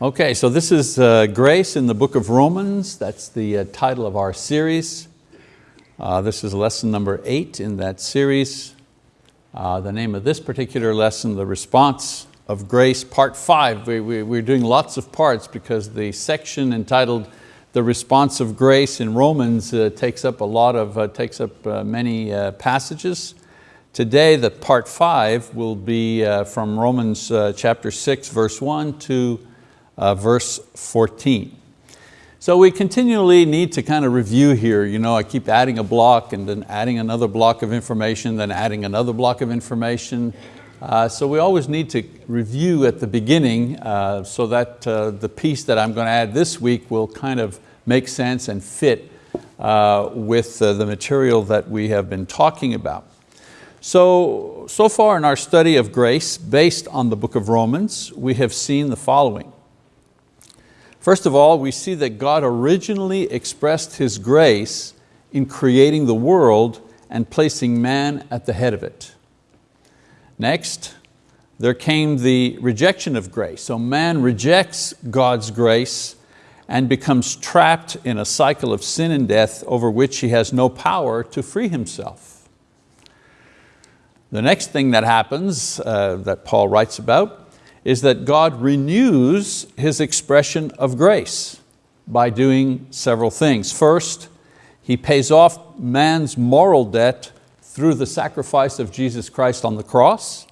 Okay, so this is uh, Grace in the book of Romans. That's the uh, title of our series. Uh, this is lesson number eight in that series. Uh, the name of this particular lesson, The Response of Grace, part five. We, we, we're doing lots of parts because the section entitled The Response of Grace in Romans uh, takes up a lot of, uh, takes up many passages. Today, the part five will be from Romans chapter six, verse one to uh, verse 14. So we continually need to kind of review here. You know, I keep adding a block and then adding another block of information, then adding another block of information. Uh, so we always need to review at the beginning uh, so that uh, the piece that I'm going to add this week will kind of make sense and fit uh, with uh, the material that we have been talking about. So, so far in our study of grace, based on the book of Romans, we have seen the following. First of all, we see that God originally expressed His grace in creating the world and placing man at the head of it. Next, there came the rejection of grace. So man rejects God's grace and becomes trapped in a cycle of sin and death over which he has no power to free himself. The next thing that happens uh, that Paul writes about is that God renews His expression of grace by doing several things. First, He pays off man's moral debt through the sacrifice of Jesus Christ on the cross.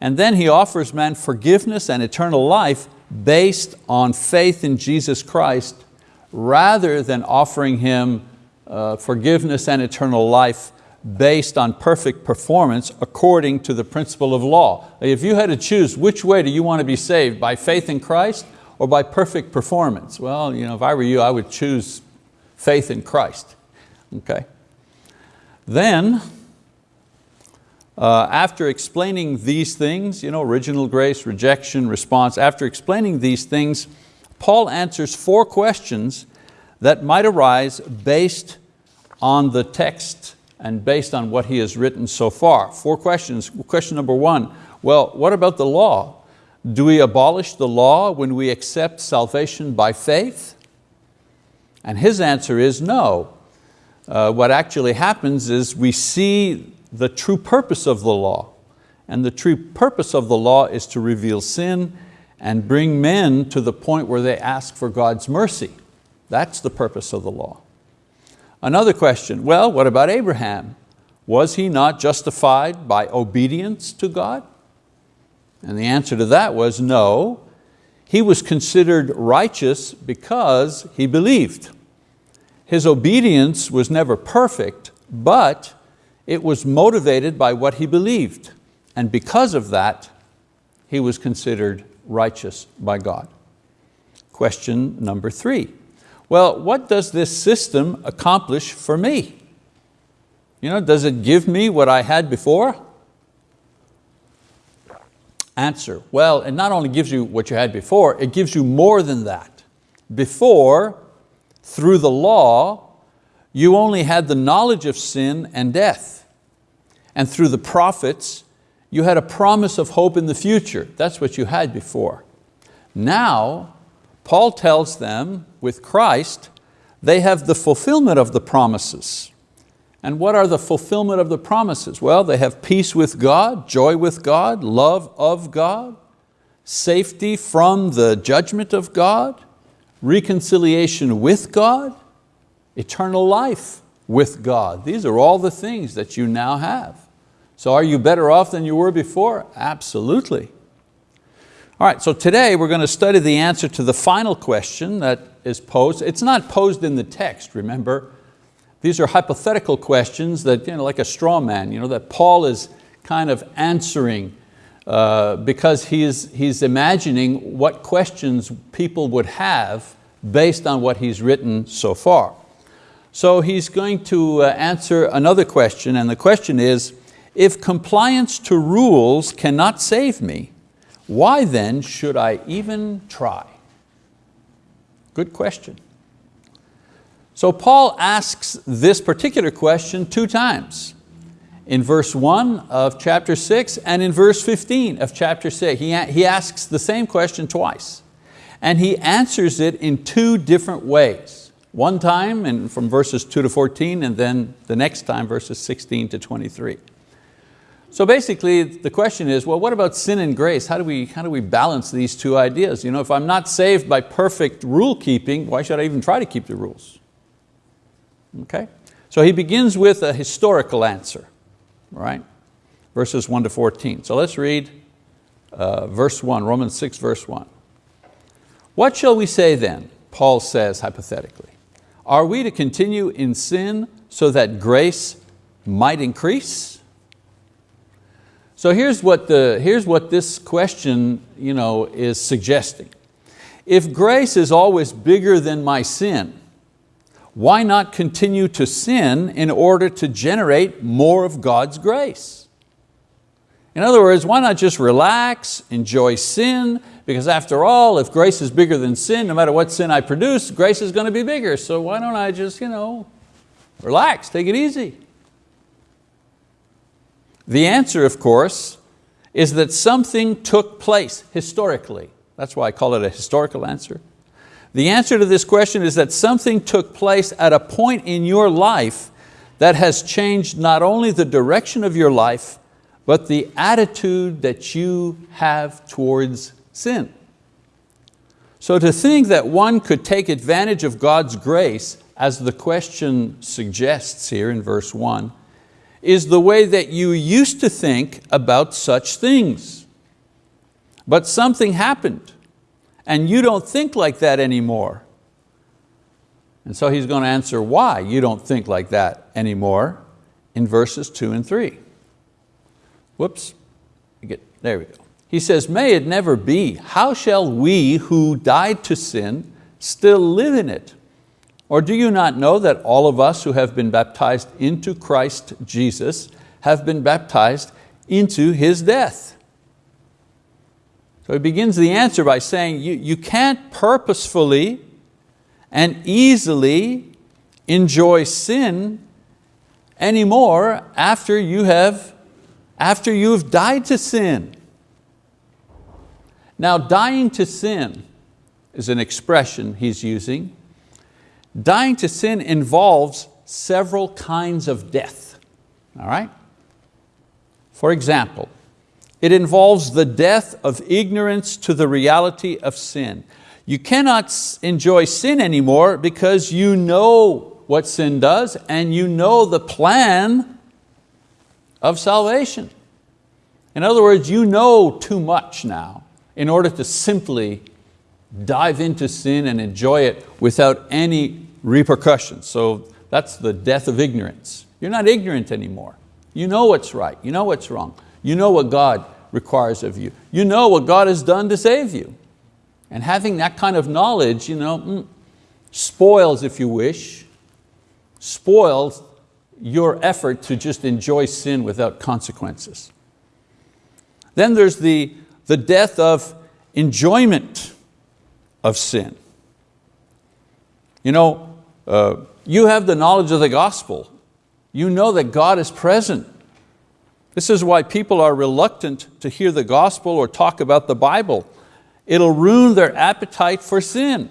And then He offers man forgiveness and eternal life based on faith in Jesus Christ rather than offering him uh, forgiveness and eternal life based on perfect performance according to the principle of law. If you had to choose which way do you want to be saved, by faith in Christ or by perfect performance? Well, you know, if I were you, I would choose faith in Christ. Okay. Then, uh, after explaining these things, you know, original grace, rejection, response, after explaining these things, Paul answers four questions that might arise based on the text and based on what he has written so far. Four questions. Question number one, well, what about the law? Do we abolish the law when we accept salvation by faith? And his answer is no. Uh, what actually happens is we see the true purpose of the law. And the true purpose of the law is to reveal sin and bring men to the point where they ask for God's mercy. That's the purpose of the law. Another question, well, what about Abraham? Was he not justified by obedience to God? And the answer to that was no. He was considered righteous because he believed. His obedience was never perfect, but it was motivated by what he believed. And because of that, he was considered righteous by God. Question number three. Well, what does this system accomplish for me? You know, does it give me what I had before? Answer, well, it not only gives you what you had before, it gives you more than that. Before, through the law, you only had the knowledge of sin and death. And through the prophets, you had a promise of hope in the future. That's what you had before. Now, Paul tells them with Christ, they have the fulfillment of the promises. And what are the fulfillment of the promises? Well, they have peace with God, joy with God, love of God, safety from the judgment of God, reconciliation with God, eternal life with God. These are all the things that you now have. So are you better off than you were before? Absolutely. All right, so today we're going to study the answer to the final question that is posed. It's not posed in the text, remember. These are hypothetical questions that, you know, like a straw man, you know, that Paul is kind of answering uh, because he's, he's imagining what questions people would have based on what he's written so far. So he's going to uh, answer another question, and the question is, if compliance to rules cannot save me, why then should I even try? Good question. So Paul asks this particular question two times. In verse one of chapter six and in verse 15 of chapter six. He, he asks the same question twice. And he answers it in two different ways. One time and from verses 2 to 14 and then the next time verses 16 to 23. So basically the question is, well, what about sin and grace? How do we, how do we balance these two ideas? You know, if I'm not saved by perfect rule keeping, why should I even try to keep the rules? Okay? So he begins with a historical answer, right? Verses 1 to 14. So let's read uh, verse 1, Romans 6, verse 1. What shall we say then? Paul says hypothetically. Are we to continue in sin so that grace might increase? So here's what, the, here's what this question you know, is suggesting. If grace is always bigger than my sin, why not continue to sin in order to generate more of God's grace? In other words, why not just relax, enjoy sin, because after all, if grace is bigger than sin, no matter what sin I produce, grace is going to be bigger. So why don't I just you know, relax, take it easy. The answer, of course, is that something took place historically. That's why I call it a historical answer. The answer to this question is that something took place at a point in your life that has changed not only the direction of your life, but the attitude that you have towards sin. So to think that one could take advantage of God's grace, as the question suggests here in verse one, is the way that you used to think about such things. But something happened and you don't think like that anymore. And so he's going to answer why you don't think like that anymore in verses two and three. Whoops, there we go. He says, may it never be, how shall we who died to sin still live in it? Or do you not know that all of us who have been baptized into Christ Jesus have been baptized into His death? So he begins the answer by saying you, you can't purposefully and easily enjoy sin anymore after you have, after you've died to sin. Now dying to sin is an expression he's using Dying to sin involves several kinds of death, all right? For example, it involves the death of ignorance to the reality of sin. You cannot enjoy sin anymore because you know what sin does and you know the plan of salvation. In other words, you know too much now in order to simply dive into sin and enjoy it without any repercussions. So that's the death of ignorance. You're not ignorant anymore. You know what's right, you know what's wrong. You know what God requires of you. You know what God has done to save you. And having that kind of knowledge you know, mm, spoils, if you wish, spoils your effort to just enjoy sin without consequences. Then there's the, the death of enjoyment of sin. You know, uh, you have the knowledge of the gospel. You know that God is present. This is why people are reluctant to hear the gospel or talk about the Bible. It'll ruin their appetite for sin.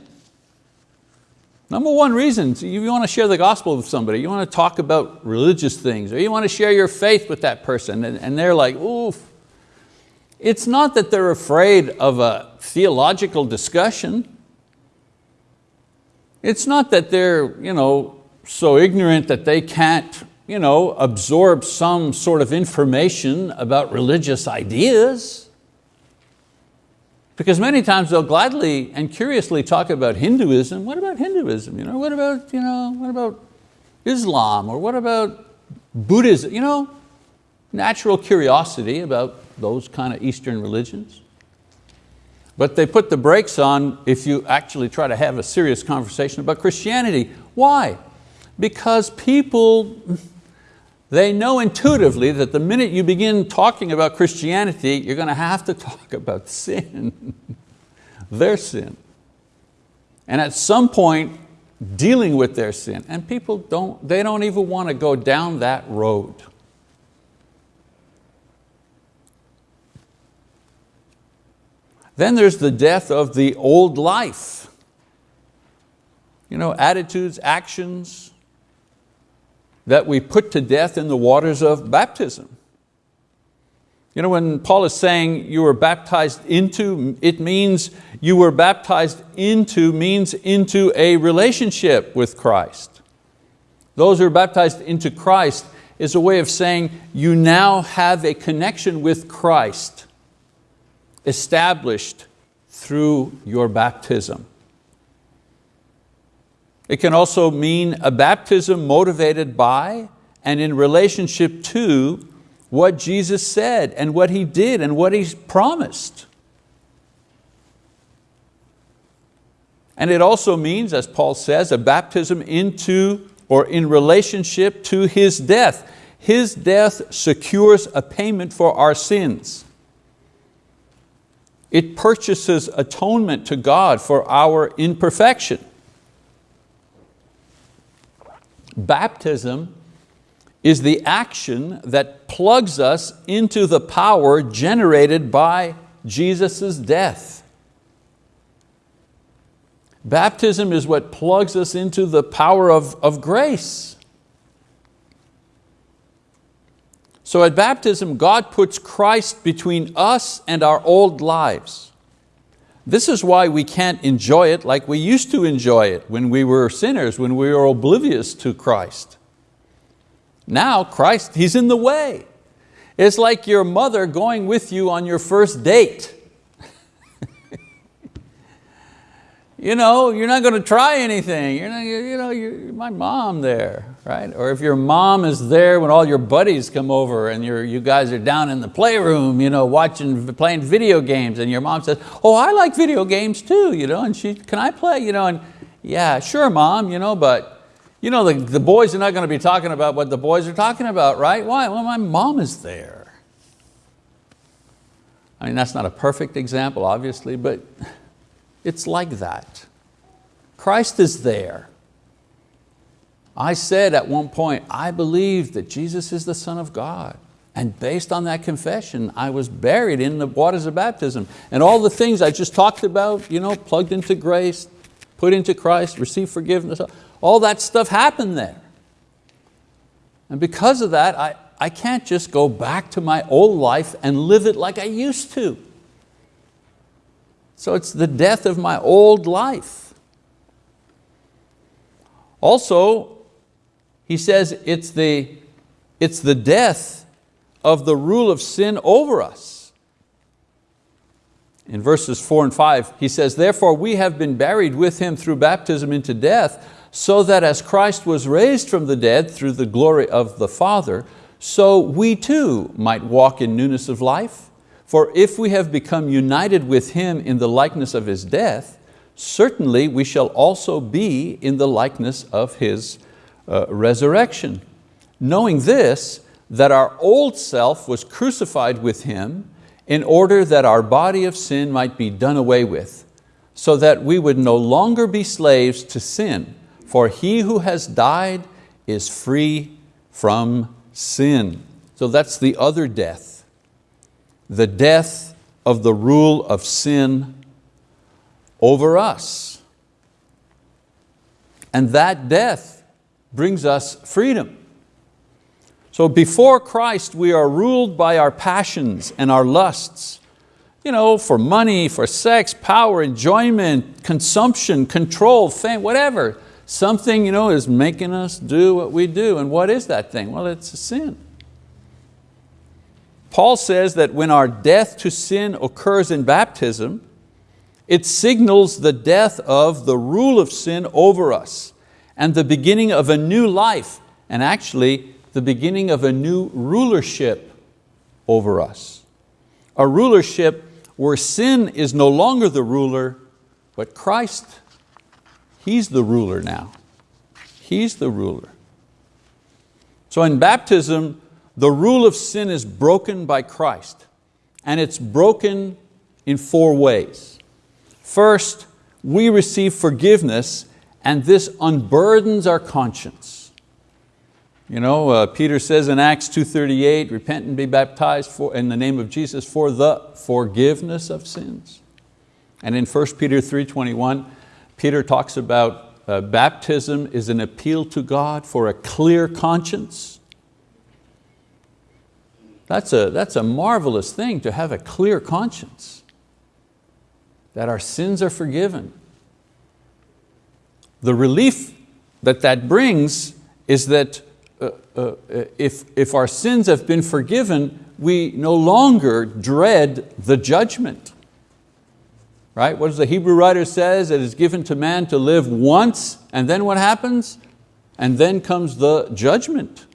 Number one reason, you want to share the gospel with somebody, you want to talk about religious things, or you want to share your faith with that person, and, and they're like, oof. It's not that they're afraid of a theological discussion. It's not that they're you know, so ignorant that they can't you know, absorb some sort of information about religious ideas. Because many times they'll gladly and curiously talk about Hinduism. What about Hinduism? You know, what about, you know, what about Islam? Or what about Buddhism? You know, natural curiosity about those kind of Eastern religions. But they put the brakes on if you actually try to have a serious conversation about Christianity. Why? Because people, they know intuitively that the minute you begin talking about Christianity, you're going to have to talk about sin, their sin. And at some point, dealing with their sin. And people don't, they don't even want to go down that road. Then there's the death of the old life. You know, attitudes, actions that we put to death in the waters of baptism. You know, when Paul is saying you were baptized into, it means you were baptized into, means into a relationship with Christ. Those who are baptized into Christ is a way of saying you now have a connection with Christ established through your baptism. It can also mean a baptism motivated by and in relationship to what Jesus said and what He did and what He promised. And it also means, as Paul says, a baptism into or in relationship to His death. His death secures a payment for our sins. It purchases atonement to God for our imperfection. Baptism is the action that plugs us into the power generated by Jesus' death. Baptism is what plugs us into the power of, of grace. So at baptism, God puts Christ between us and our old lives. This is why we can't enjoy it like we used to enjoy it when we were sinners, when we were oblivious to Christ. Now Christ, He's in the way. It's like your mother going with you on your first date. You know, you're not going to try anything. You're, not, you know, you're my mom there, right? Or if your mom is there when all your buddies come over and you're, you guys are down in the playroom, you know, watching, playing video games and your mom says, oh, I like video games too, you know, and she, can I play? You know, and yeah, sure mom, you know, but you know, the, the boys are not going to be talking about what the boys are talking about, right? Why? Well, my mom is there. I mean, that's not a perfect example, obviously, but it's like that. Christ is there. I said at one point, I believe that Jesus is the Son of God. And based on that confession, I was buried in the waters of baptism. And all the things I just talked about, you know, plugged into grace, put into Christ, receive forgiveness, all that stuff happened there. And because of that, I, I can't just go back to my old life and live it like I used to. So it's the death of my old life. Also, he says it's the, it's the death of the rule of sin over us. In verses four and five, he says, therefore we have been buried with him through baptism into death, so that as Christ was raised from the dead through the glory of the Father, so we too might walk in newness of life. For if we have become united with Him in the likeness of His death, certainly we shall also be in the likeness of His uh, resurrection. Knowing this, that our old self was crucified with Him in order that our body of sin might be done away with, so that we would no longer be slaves to sin, for he who has died is free from sin. So that's the other death. The death of the rule of sin over us. And that death brings us freedom. So before Christ we are ruled by our passions and our lusts, you know, for money, for sex, power, enjoyment, consumption, control, fame, whatever. Something you know, is making us do what we do. And what is that thing? Well, it's a sin. Paul says that when our death to sin occurs in baptism, it signals the death of the rule of sin over us and the beginning of a new life, and actually the beginning of a new rulership over us. A rulership where sin is no longer the ruler, but Christ He's the ruler now. He's the ruler. So in baptism, the rule of sin is broken by Christ and it's broken in four ways. First, we receive forgiveness and this unburdens our conscience. You know, uh, Peter says in Acts 2.38, repent and be baptized for, in the name of Jesus for the forgiveness of sins. And in 1 Peter 3.21, Peter talks about uh, baptism is an appeal to God for a clear conscience. That's a, that's a marvelous thing to have a clear conscience, that our sins are forgiven. The relief that that brings is that uh, uh, if, if our sins have been forgiven, we no longer dread the judgment. Right? What does the Hebrew writer says? It is given to man to live once, and then what happens? And then comes the judgment.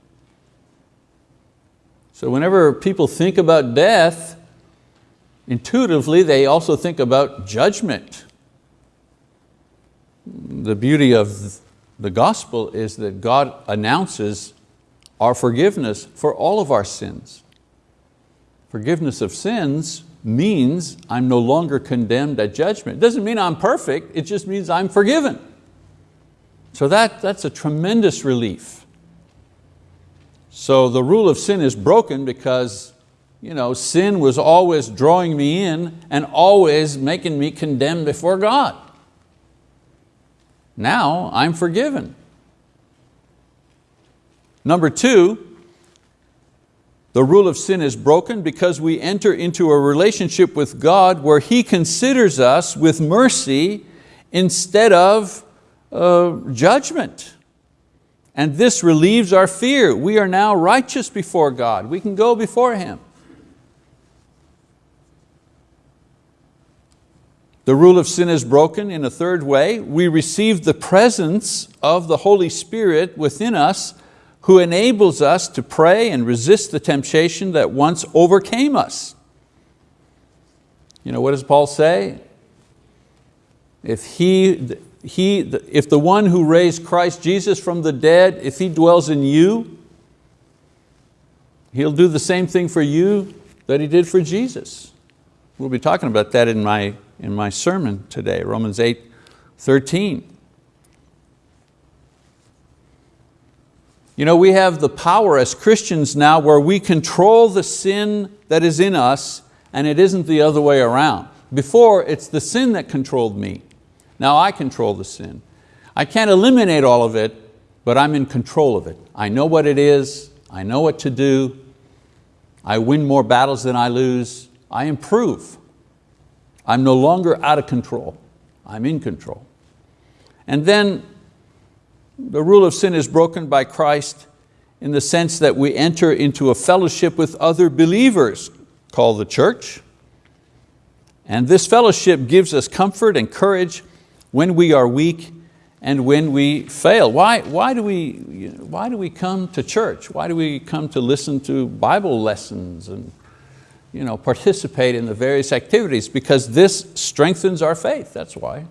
So whenever people think about death, intuitively they also think about judgment. The beauty of the gospel is that God announces our forgiveness for all of our sins. Forgiveness of sins means I'm no longer condemned at judgment. It doesn't mean I'm perfect, it just means I'm forgiven. So that, that's a tremendous relief. So the rule of sin is broken because you know, sin was always drawing me in and always making me condemned before God. Now I'm forgiven. Number two, the rule of sin is broken because we enter into a relationship with God where He considers us with mercy instead of uh, judgment. And this relieves our fear. We are now righteous before God. We can go before Him. The rule of sin is broken in a third way. We receive the presence of the Holy Spirit within us who enables us to pray and resist the temptation that once overcame us. You know, what does Paul say? If, he, he, if the one who raised Christ Jesus from the dead, if He dwells in you, He'll do the same thing for you that He did for Jesus. We'll be talking about that in my in my sermon today, Romans 8, 13. You know, we have the power as Christians now where we control the sin that is in us and it isn't the other way around. Before, it's the sin that controlled me. Now I control the sin. I can't eliminate all of it, but I'm in control of it. I know what it is, I know what to do, I win more battles than I lose, I improve. I'm no longer out of control, I'm in control. And then the rule of sin is broken by Christ in the sense that we enter into a fellowship with other believers called the church. And this fellowship gives us comfort and courage when we are weak and when we fail. Why, why, do we, why do we come to church? Why do we come to listen to Bible lessons and you know, participate in the various activities because this strengthens our faith, that's why.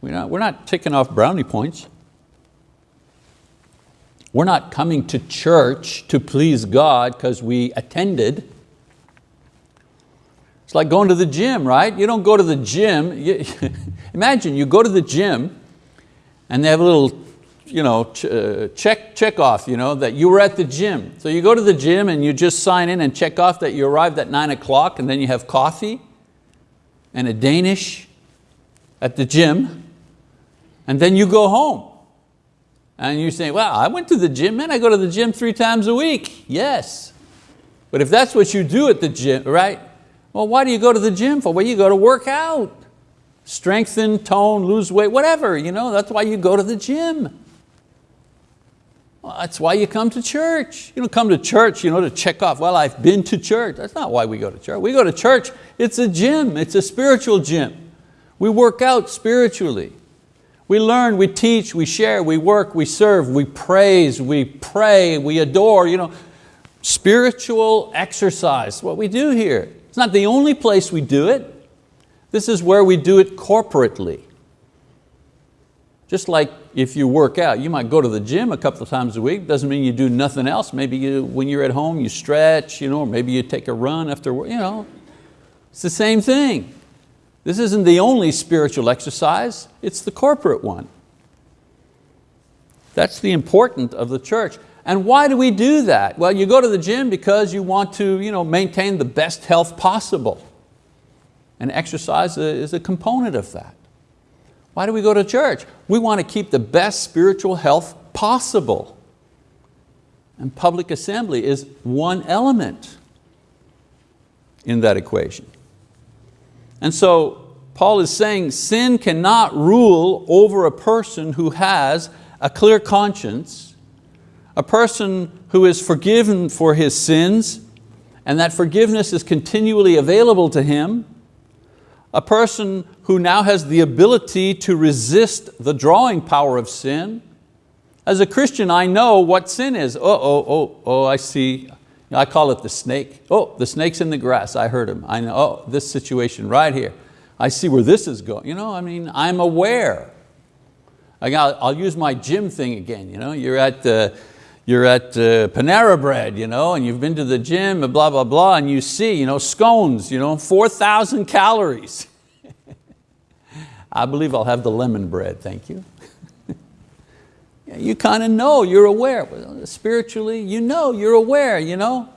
We're not, we're not ticking off brownie points. We're not coming to church to please God because we attended. It's like going to the gym, right? You don't go to the gym. Imagine you go to the gym and they have a little you know, ch uh, check, check off you know, that you were at the gym. So you go to the gym and you just sign in and check off that you arrived at nine o'clock and then you have coffee and a Danish at the gym and then you go home. And you say, well, I went to the gym, man, I go to the gym three times a week. Yes. But if that's what you do at the gym, right? Well, why do you go to the gym for? Well, you go to work out. Strengthen, tone, lose weight, whatever. You know, that's why you go to the gym. Well, that's why you come to church. You don't come to church you know, to check off, well, I've been to church. That's not why we go to church. We go to church, it's a gym, it's a spiritual gym. We work out spiritually. We learn, we teach, we share, we work, we serve, we praise, we pray, we adore. You know, spiritual exercise, what we do here. It's not the only place we do it. This is where we do it corporately. Just like if you work out, you might go to the gym a couple of times a week, doesn't mean you do nothing else. Maybe you, when you're at home you stretch, you know, or maybe you take a run after work, you know. It's the same thing. This isn't the only spiritual exercise, it's the corporate one. That's the important of the church. And why do we do that? Well, you go to the gym because you want to you know, maintain the best health possible. and exercise is a component of that. Why do we go to church? We want to keep the best spiritual health possible. And public assembly is one element in that equation. And so Paul is saying sin cannot rule over a person who has a clear conscience, a person who is forgiven for his sins, and that forgiveness is continually available to him, a person who now has the ability to resist the drawing power of sin. As a Christian, I know what sin is. Oh, oh, oh, oh, I see. I call it the snake. Oh, the snake's in the grass, I heard him. I know, oh, this situation right here. I see where this is going. You know, I mean, I'm aware. I'll, I'll use my gym thing again. You know, you're at, the, you're at uh, Panera Bread, you know, and you've been to the gym and blah, blah, blah, and you see you know, scones, you know, 4,000 calories. I believe I'll have the lemon bread, thank you. you kind of know, you're aware. Spiritually, you know, you're aware, you know.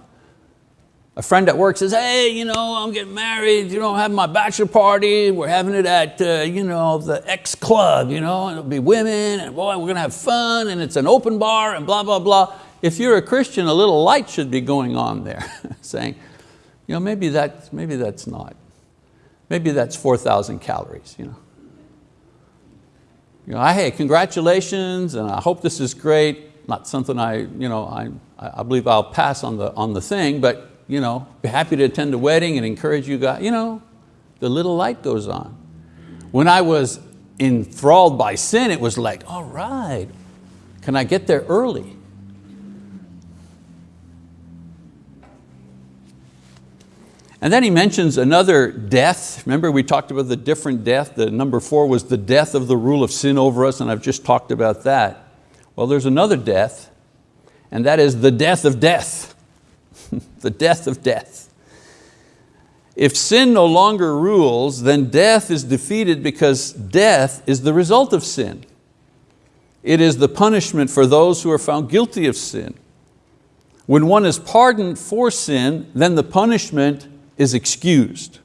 A friend at work says, hey, you know, I'm getting married, you know, I'm having my bachelor party, we're having it at uh, you know, the X club, you know, and it'll be women, and boy, we're going to have fun, and it's an open bar, and blah, blah, blah. If you're a Christian, a little light should be going on there, saying, you know, maybe, that, maybe that's not. Maybe that's 4,000 calories. You know. You know, I, hey, congratulations, and I hope this is great. Not something I, you know, I, I believe I'll pass on the, on the thing, but you know, be happy to attend a wedding and encourage you guys. You know, the little light goes on. When I was enthralled by sin, it was like, all right, can I get there early? And then he mentions another death. Remember we talked about the different death. The number four was the death of the rule of sin over us, and I've just talked about that. Well, there's another death, and that is the death of death. the death of death. If sin no longer rules, then death is defeated because death is the result of sin. It is the punishment for those who are found guilty of sin. When one is pardoned for sin, then the punishment is excused.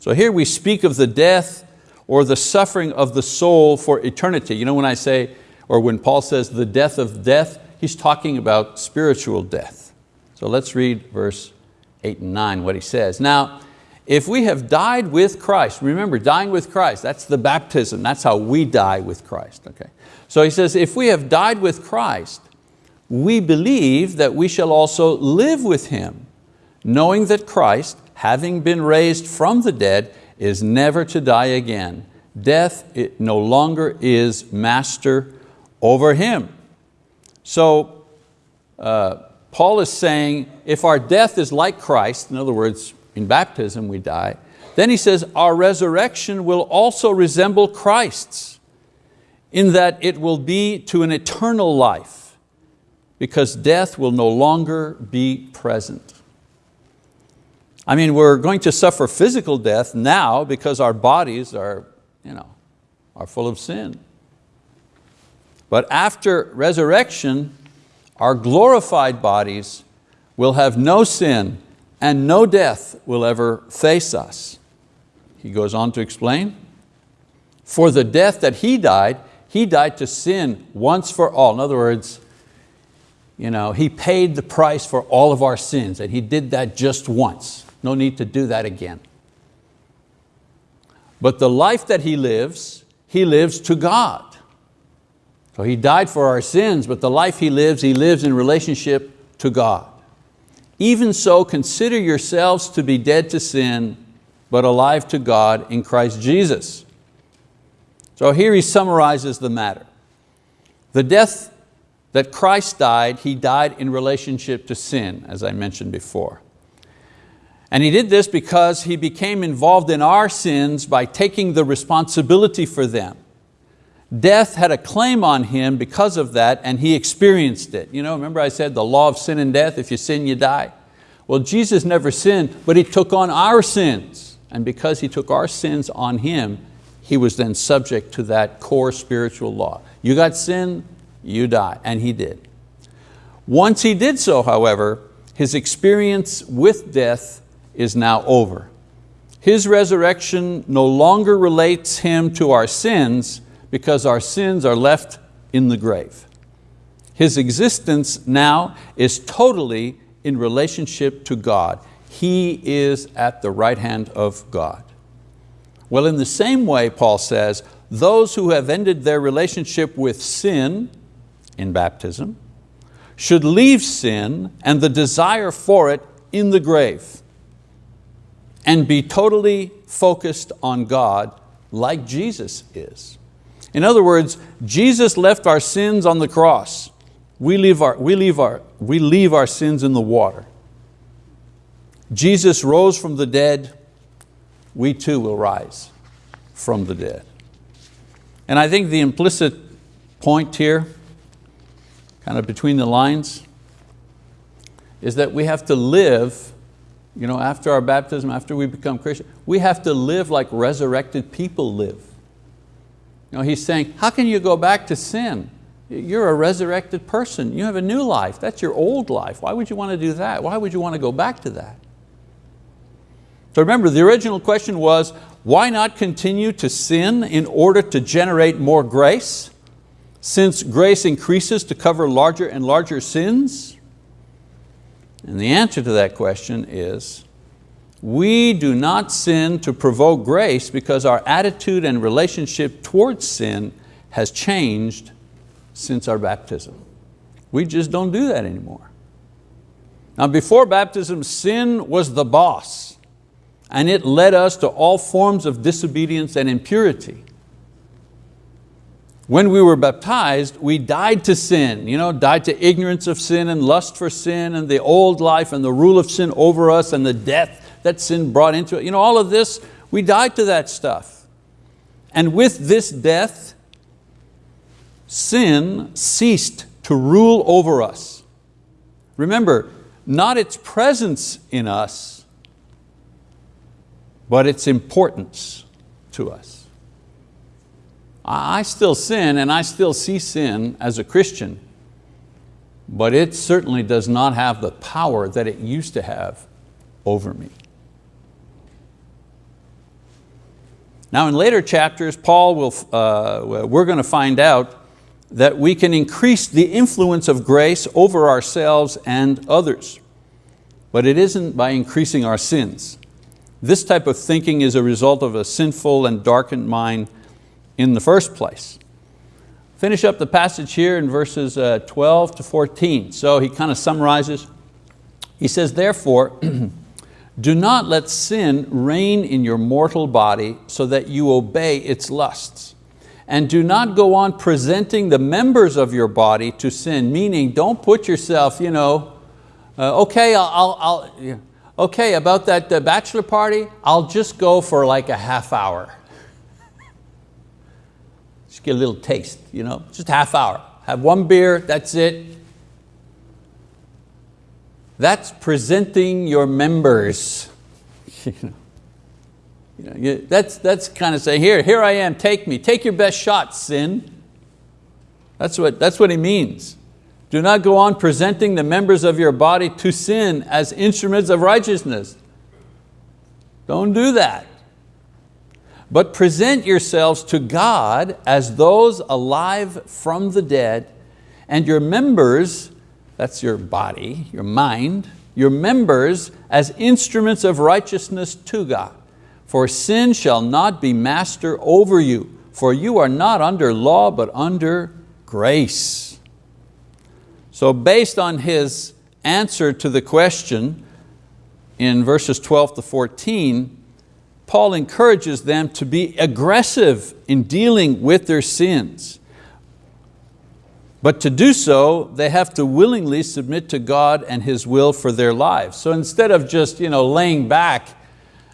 So here we speak of the death or the suffering of the soul for eternity. You know when I say, or when Paul says the death of death, he's talking about spiritual death. So let's read verse eight and nine, what he says. Now, if we have died with Christ, remember dying with Christ, that's the baptism, that's how we die with Christ. Okay? So he says, if we have died with Christ, we believe that we shall also live with Him, knowing that Christ, having been raised from the dead, is never to die again. Death it no longer is master over Him. So uh, Paul is saying if our death is like Christ, in other words, in baptism we die, then he says our resurrection will also resemble Christ's in that it will be to an eternal life because death will no longer be present. I mean, we're going to suffer physical death now because our bodies are, you know, are full of sin. But after resurrection, our glorified bodies will have no sin and no death will ever face us. He goes on to explain, for the death that He died, He died to sin once for all. In other words, you know, He paid the price for all of our sins and He did that just once. No need to do that again. But the life that He lives, He lives to God. So He died for our sins, but the life He lives, He lives in relationship to God. Even so, consider yourselves to be dead to sin, but alive to God in Christ Jesus. So here he summarizes the matter. The death that Christ died, He died in relationship to sin, as I mentioned before. And He did this because He became involved in our sins by taking the responsibility for them. Death had a claim on him because of that and he experienced it. You know, remember I said the law of sin and death, if you sin you die. Well, Jesus never sinned, but He took on our sins. And because He took our sins on Him, He was then subject to that core spiritual law. You got sin, you die, and He did. Once He did so, however, His experience with death is now over. His resurrection no longer relates Him to our sins because our sins are left in the grave. His existence now is totally in relationship to God. He is at the right hand of God. Well, in the same way, Paul says, those who have ended their relationship with sin in baptism should leave sin and the desire for it in the grave and be totally focused on God like Jesus is. In other words, Jesus left our sins on the cross. We leave our, we leave our, we leave our sins in the water. Jesus rose from the dead, we too will rise from the dead. And I think the implicit point here, kind of between the lines, is that we have to live, you know, after our baptism, after we become Christian, we have to live like resurrected people live. He's saying, how can you go back to sin? You're a resurrected person. You have a new life. That's your old life. Why would you want to do that? Why would you want to go back to that? So remember, the original question was, why not continue to sin in order to generate more grace? Since grace increases to cover larger and larger sins? And the answer to that question is, we do not sin to provoke grace because our attitude and relationship towards sin has changed since our baptism. We just don't do that anymore. Now before baptism, sin was the boss and it led us to all forms of disobedience and impurity. When we were baptized, we died to sin, you know, died to ignorance of sin and lust for sin and the old life and the rule of sin over us and the death that sin brought into it. You know, all of this, we died to that stuff. And with this death, sin ceased to rule over us. Remember, not its presence in us, but its importance to us. I still sin and I still see sin as a Christian, but it certainly does not have the power that it used to have over me. Now in later chapters, Paul will, uh, we're going to find out that we can increase the influence of grace over ourselves and others. But it isn't by increasing our sins. This type of thinking is a result of a sinful and darkened mind in the first place. Finish up the passage here in verses uh, 12 to 14. So he kind of summarizes. He says, therefore, do not let sin reign in your mortal body so that you obey its lusts. And do not go on presenting the members of your body to sin, meaning don't put yourself, you know, uh, okay, I'll, I'll, I'll okay, about that uh, bachelor party, I'll just go for like a half hour. just get a little taste, you know, just half hour. Have one beer, that's it. That's presenting your members. you know. You know, that's, that's kind of saying, here, here I am, take me, take your best shot, sin. That's what, that's what he means. Do not go on presenting the members of your body to sin as instruments of righteousness. Don't do that. But present yourselves to God as those alive from the dead and your members, that's your body, your mind, your members as instruments of righteousness to God. For sin shall not be master over you, for you are not under law but under grace. So based on his answer to the question in verses 12 to 14, Paul encourages them to be aggressive in dealing with their sins. But to do so, they have to willingly submit to God and His will for their lives. So instead of just you know, laying back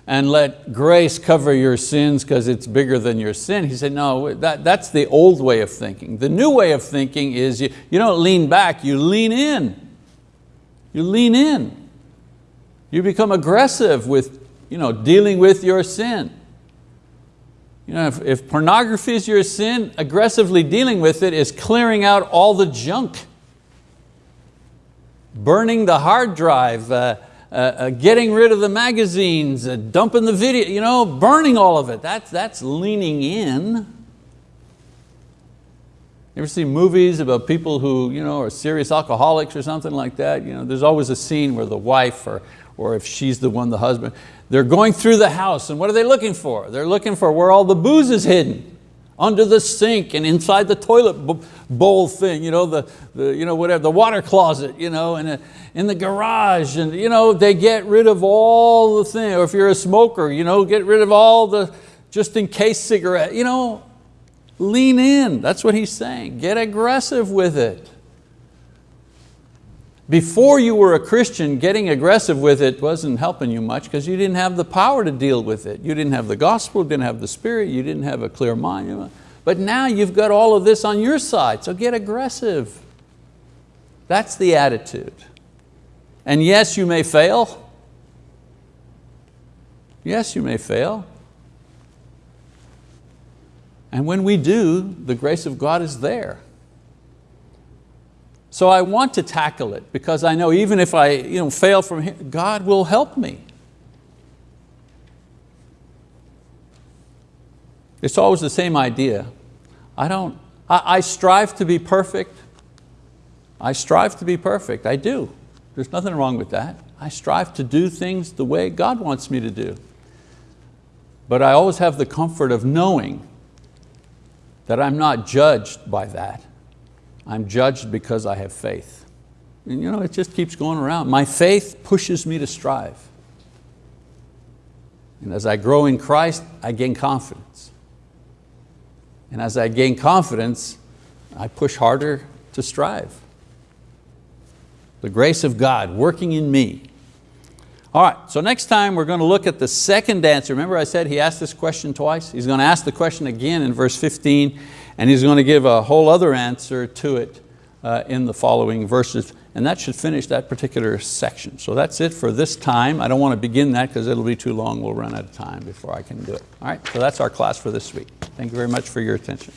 and let grace cover your sins because it's bigger than your sin. He said, no, that, that's the old way of thinking. The new way of thinking is you, you don't lean back, you lean in. You lean in. You become aggressive with you know, dealing with your sin. You know, if, if pornography is your sin, aggressively dealing with it is clearing out all the junk. Burning the hard drive, uh, uh, uh, getting rid of the magazines, uh, dumping the video, you know, burning all of it. That's, that's leaning in. You ever see movies about people who you know, are serious alcoholics or something like that? You know, there's always a scene where the wife, or, or if she's the one, the husband, they're going through the house and what are they looking for? They're looking for where all the booze is hidden under the sink and inside the toilet bowl thing, you know, the, the, you know, whatever, the water closet, you know, and in the garage. And you know, they get rid of all the things, or if you're a smoker, you know, get rid of all the just in case cigarette. You know, lean in, that's what he's saying. Get aggressive with it. Before you were a Christian, getting aggressive with it wasn't helping you much because you didn't have the power to deal with it. You didn't have the gospel, didn't have the spirit, you didn't have a clear mind. But now you've got all of this on your side, so get aggressive. That's the attitude. And yes, you may fail. Yes, you may fail. And when we do, the grace of God is there. So I want to tackle it because I know even if I you know, fail from here, God will help me. It's always the same idea. I don't, I, I strive to be perfect. I strive to be perfect, I do. There's nothing wrong with that. I strive to do things the way God wants me to do. But I always have the comfort of knowing that I'm not judged by that. I'm judged because I have faith. And you know, it just keeps going around. My faith pushes me to strive. And as I grow in Christ, I gain confidence. And as I gain confidence, I push harder to strive. The grace of God working in me. All right, so next time we're going to look at the second answer. Remember I said he asked this question twice? He's going to ask the question again in verse 15 and he's going to give a whole other answer to it uh, in the following verses. And that should finish that particular section. So that's it for this time. I don't want to begin that because it'll be too long. We'll run out of time before I can do it. All right, so that's our class for this week. Thank you very much for your attention.